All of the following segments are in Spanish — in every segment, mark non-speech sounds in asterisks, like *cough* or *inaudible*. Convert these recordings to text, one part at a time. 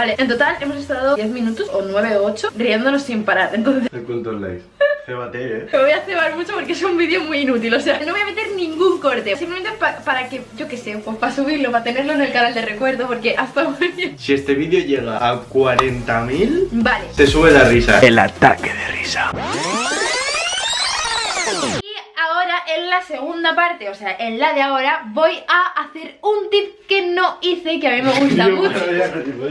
Vale, en total hemos estado 10 minutos o 9 o 8 riéndonos sin parar. Entonces ¿Cuántos likes? Cébate, eh. *laughs* me voy a cebar mucho porque es un vídeo muy inútil. O sea, no voy a meter ningún corte. Simplemente pa- para que, yo qué sé, pues para subirlo, para tenerlo en el canal de recuerdo. Porque hasta bien. Si este vídeo llega a 40.000, Vale. se sube la risa. El ataque de risa. Y ahora en la segunda parte, o sea, en la de ahora, voy a hacer un tip que no hice y que a mí me gusta *laughs* mucho.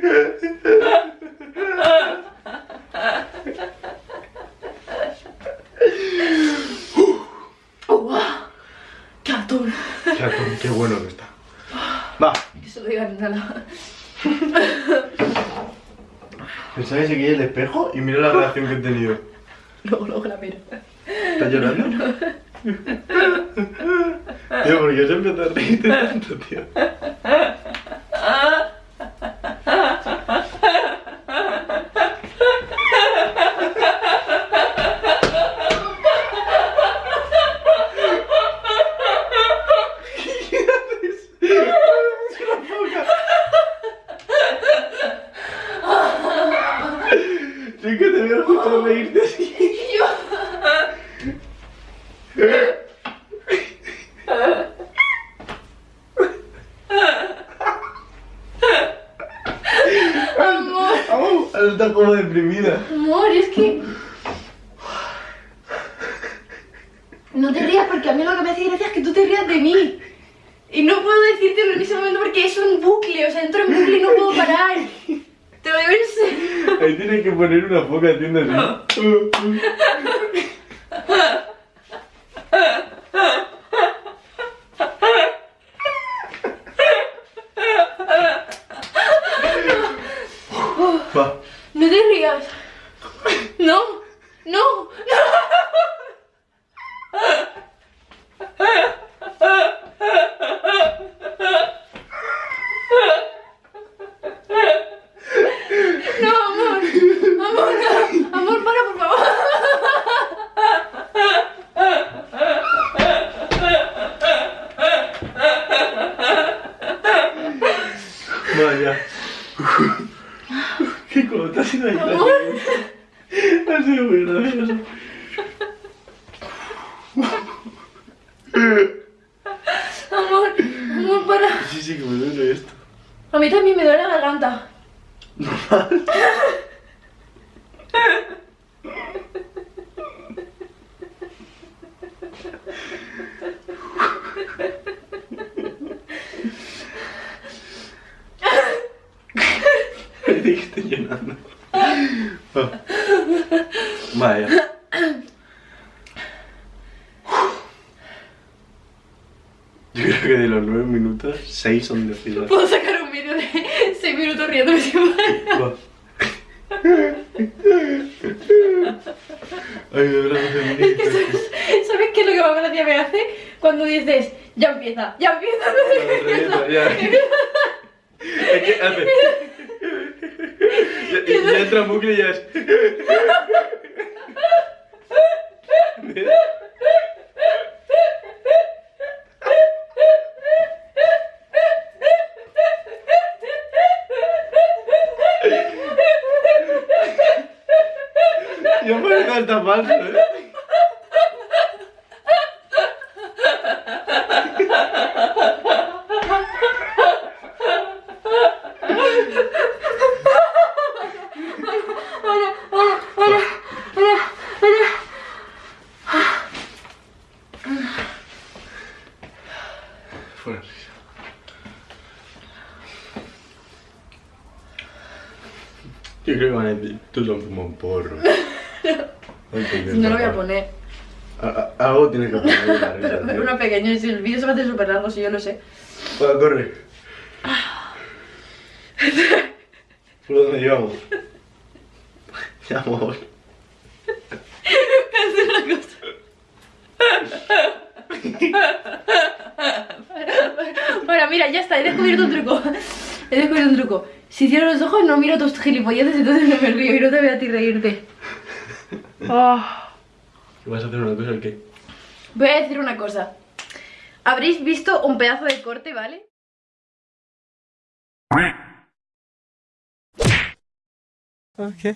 ¡Qué atún! Qué atún, qué bueno que está. Va. Que se lo digan nada. Pensaba que el espejo y mira la reacción que he tenido. Luego, luego la miro. ¿Estás llorando? Tío, ¿por qué siempre te reíste tanto, tío? Te veo justo reírte así. Amor, ¡Au! Ahora está como deprimida. amor, es que... No te rías porque a mí lo que me hace gracia es que tú te rías de mí. Y no puedo decírtelo en ese momento porque es un bucle, o sea, entro en bucle y no puedo parar. Te digo en serio. Ahí tienes que poner una foca haciendo así. Va. No te rías. No, no. No, amor. Amor, no. Amor, para, por favor. Vaya. *laughs* Qué cosa ha sido ahí. Amor. Ha sido muy gracioso. Amor, amor, para. Sí, sí, que me duele esto. A mí también me duele la garganta. Estoy llenando. Va. Vaya. Yo creo que de los nueve minutos, seis son de fila. Puedo sacar un vídeo de 6 minutos riéndome sin parar. Ay, me duele. ¿Sabes qué es lo que más gracia me hace? Cuando dices, ya empieza, ya empieza, no sé qué empieza. Ya. *laughs* Es que hace. Ya entra en bucle y. Ya parece hasta falso, ¿eh? fuera. Yo creo que van a decir, tú son como un porro. *laughs* no, lo voy a poner. A, a, tienes que poner. La pero *laughs* uno el vídeo se va a hacer súper largo, si yo lo sé. Bueno, corre. *laughs* ¿Por dónde llevamos? Amor. Hacer una cosa. Mira, ya está, he descubierto un truco. He descubierto un truco. Si cierro los ojos, no miro tus gilipolleces, entonces no me río y no te veo a ti reírte. Oh. ¿Vas a hacer una cosa que Voy a decir una cosa. Habréis visto un pedazo de corte, ¿vale? Okay.